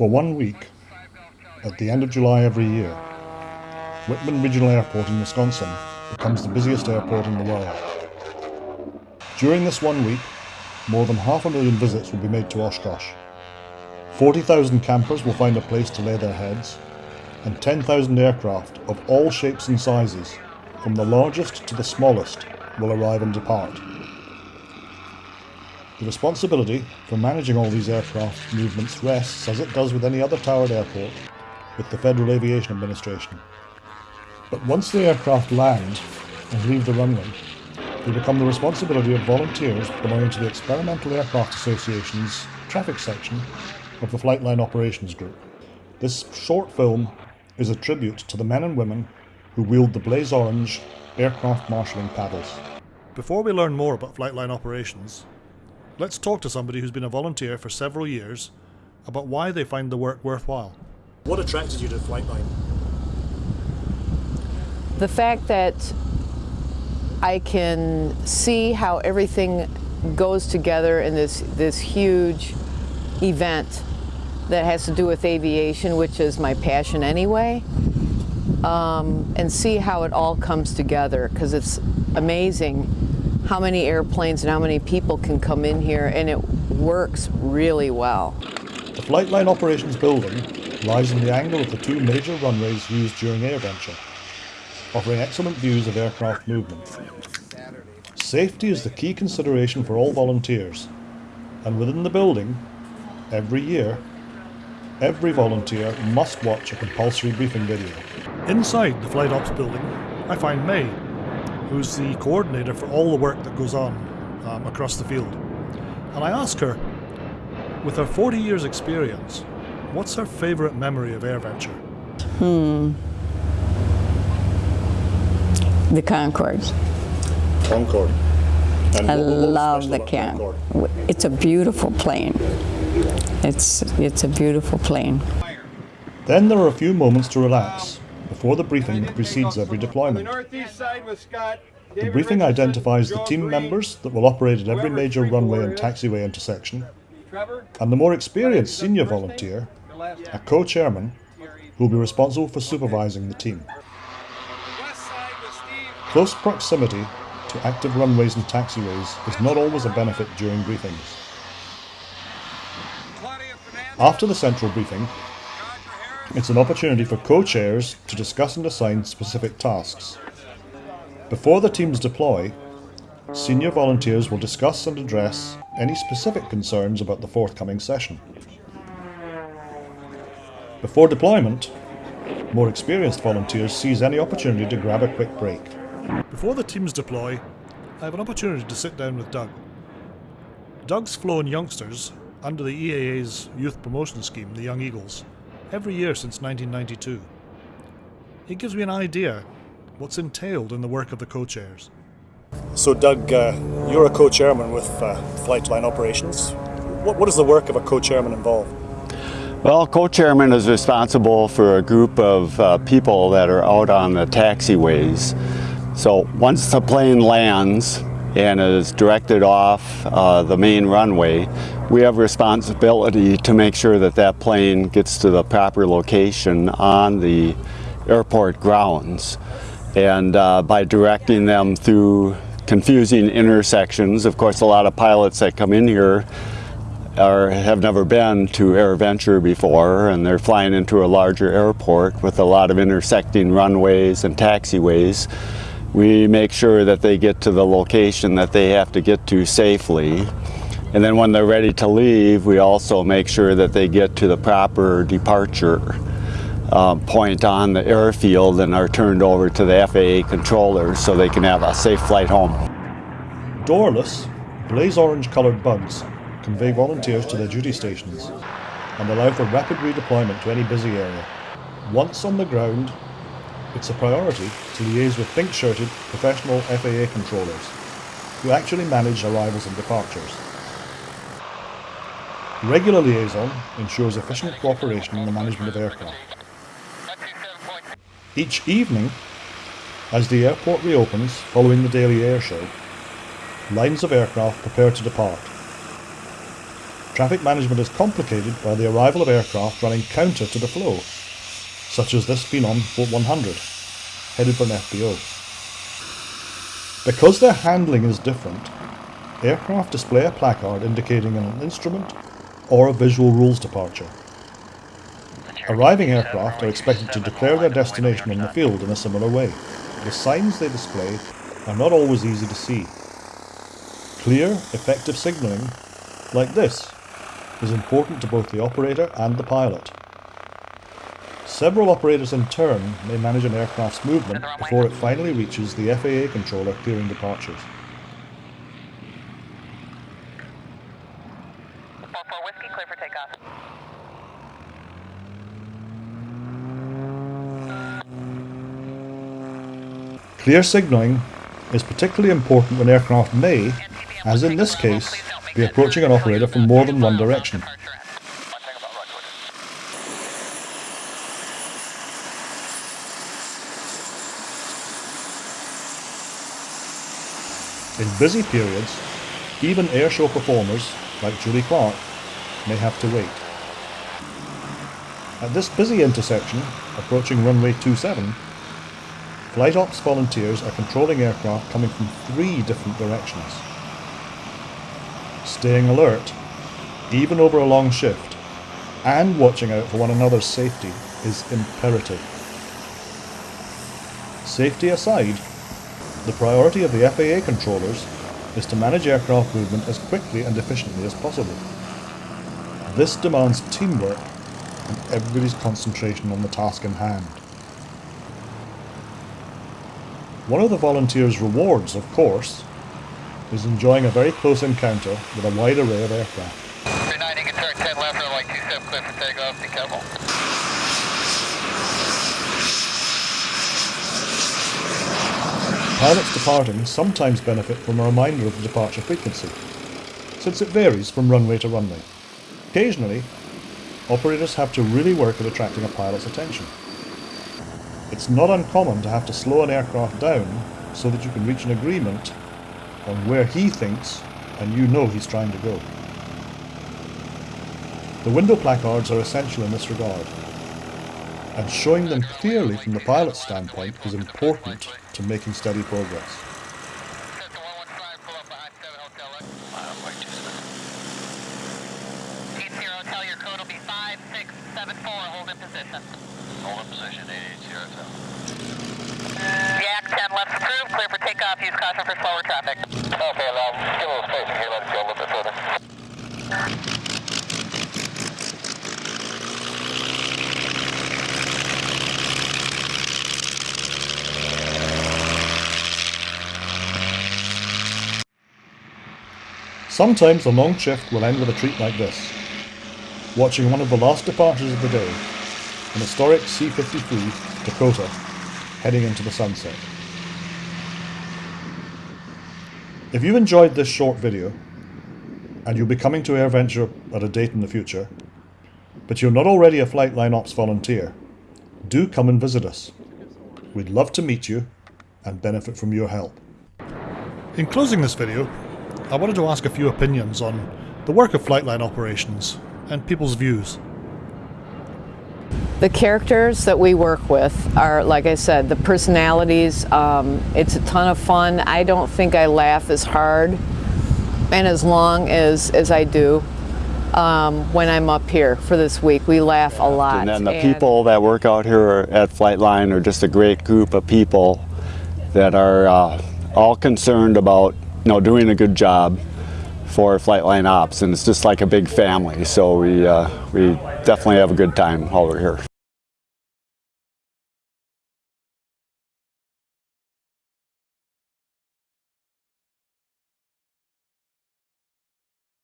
For one week, at the end of July every year, Wittman Regional Airport in Wisconsin becomes the busiest airport in the world. During this one week, more than half a million visits will be made to Oshkosh. 40,000 campers will find a place to lay their heads, and 10,000 aircraft of all shapes and sizes, from the largest to the smallest, will arrive and depart. The responsibility for managing all these aircraft movements rests, as it does with any other towered airport, with the Federal Aviation Administration. But once the aircraft land and leave the runway, they become the responsibility of volunteers belonging to the Experimental Aircraft Association's traffic section of the Flightline Operations Group. This short film is a tribute to the men and women who wield the blaze orange aircraft marshalling paddles. Before we learn more about Flightline operations, Let's talk to somebody who's been a volunteer for several years about why they find the work worthwhile. What attracted you to Flightline? The fact that I can see how everything goes together in this, this huge event that has to do with aviation, which is my passion anyway, um, and see how it all comes together because it's amazing how many airplanes and how many people can come in here and it works really well. The Flight Line Operations Building lies in the angle of the two major runways used during AirVenture, offering excellent views of aircraft movement. Safety is the key consideration for all volunteers, and within the building, every year, every volunteer must watch a compulsory briefing video. Inside the Flight Ops building, I find May, who's the coordinator for all the work that goes on um, across the field. And I ask her, with her 40 years experience, what's her favourite memory of AirVenture? Hmm. The Concorde. Concorde. And I love the Concorde. It's a beautiful plane. It's, it's a beautiful plane. Then there are a few moments to relax before the briefing that precedes every deployment. The briefing identifies the team members that will operate at every major runway and taxiway intersection, and the more experienced senior volunteer, a co-chairman, who will be responsible for supervising the team. Close proximity to active runways and taxiways is not always a benefit during briefings. After the central briefing, it's an opportunity for co-chairs to discuss and assign specific tasks. Before the teams deploy, senior volunteers will discuss and address any specific concerns about the forthcoming session. Before deployment, more experienced volunteers seize any opportunity to grab a quick break. Before the teams deploy, I have an opportunity to sit down with Doug. Doug's flown youngsters under the EAA's youth promotion scheme, the Young Eagles, every year since 1992. It gives me an idea what's entailed in the work of the co-chairs. So Doug, uh, you're a co-chairman with uh, Flightline Operations. What, what is the work of a co-chairman involved? Well, co-chairman is responsible for a group of uh, people that are out on the taxiways. So once the plane lands, and is directed off uh, the main runway, we have responsibility to make sure that that plane gets to the proper location on the airport grounds. And uh, by directing them through confusing intersections, of course a lot of pilots that come in here are, have never been to AirVenture before and they're flying into a larger airport with a lot of intersecting runways and taxiways we make sure that they get to the location that they have to get to safely. And then when they're ready to leave, we also make sure that they get to the proper departure uh, point on the airfield and are turned over to the FAA controllers so they can have a safe flight home. Doorless, blaze orange coloured bugs convey volunteers to their duty stations and allow for rapid redeployment to any busy area. Once on the ground, it's a priority to liaise with pink-shirted professional FAA controllers who actually manage arrivals and departures. Regular liaison ensures efficient cooperation in the management of aircraft. Each evening, as the airport reopens following the daily air show, lines of aircraft prepare to depart. traffic management is complicated by the arrival of aircraft running counter to the flow, such as this Phenom 100, headed for an FBO. Because their handling is different, aircraft display a placard indicating an instrument or a visual rules departure. Arriving aircraft are expected to declare their destination on the field in a similar way. The signs they display are not always easy to see. Clear, effective signalling, like this, is important to both the operator and the pilot. Several operators in turn may manage an aircraft's movement before it finally reaches the FAA controller clearing departures. 4-4 Whiskey, clear for takeoff. Clear signalling is particularly important when aircraft may, as in this case, be approaching an operator from more than one direction. In busy periods, even airshow performers, like Julie Clark, may have to wait. At this busy intersection, approaching runway 27, flight ops volunteers are controlling aircraft coming from three different directions. Staying alert, even over a long shift, and watching out for one another's safety is imperative. Safety aside, the priority of the FAA controllers is to manage aircraft movement as quickly and efficiently as possible. This demands teamwork and everybody's concentration on the task in hand. One of the volunteers' rewards, of course, is enjoying a very close encounter with a wide array of aircraft. 290, get turn 10 left, runway 27, clear for takeoff, be careful. Pilots departing sometimes benefit from a reminder of the departure frequency, since it varies from runway to runway. Occasionally, operators have to really work at attracting a pilot's attention. It's not uncommon to have to slow an aircraft down so that you can reach an agreement on where he thinks and you know he's trying to go. The window placards are essential in this regard, and showing them clearly from the pilot's standpoint is important to making steady progress. Cessna 115, pull up behind 7 Hotel X. Eight zero, tell your code will be 5674, hold in position. Hold in position, 880, tell. Yak 10 left approved, clear for takeoff, use caution for slower traffic. Okay, now, give a little space here, let's go a little bit further. Sometimes a long shift will end with a treat like this. Watching one of the last departures of the day, an historic C-53 Dakota heading into the sunset. If you've enjoyed this short video, and you'll be coming to AirVenture at a date in the future, but you're not already a Flightline Ops volunteer, do come and visit us. We'd love to meet you and benefit from your help. In closing this video, I wanted to ask a few opinions on the work of Flightline operations and people's views. The characters that we work with are, like I said, the personalities. Um, it's a ton of fun. I don't think I laugh as hard and as long as, as I do um, when I'm up here for this week. We laugh a lot. And then the people that work out here at Flightline are just a great group of people that are uh, all concerned about you know, doing a good job for Flightline Ops, and it's just like a big family. So we uh, we definitely have a good time while we're here.